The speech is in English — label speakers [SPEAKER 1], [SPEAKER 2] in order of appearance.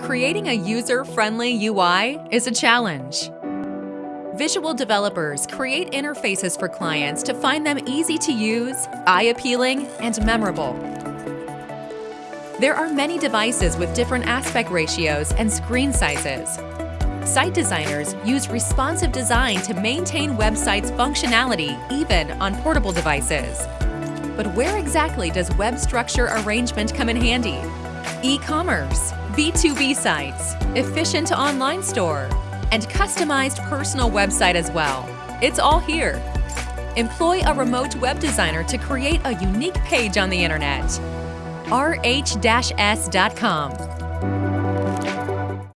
[SPEAKER 1] Creating a user-friendly UI is a challenge. Visual developers create interfaces for clients to find them easy to use, eye-appealing, and memorable. There are many devices with different aspect ratios and screen sizes. Site designers use responsive design to maintain websites' functionality even on portable devices. But where exactly does web structure arrangement come in handy? E-commerce, B2B sites, efficient online store, and customized personal website as well. It's all here. Employ a remote web designer to create a unique page on the internet. rh-s.com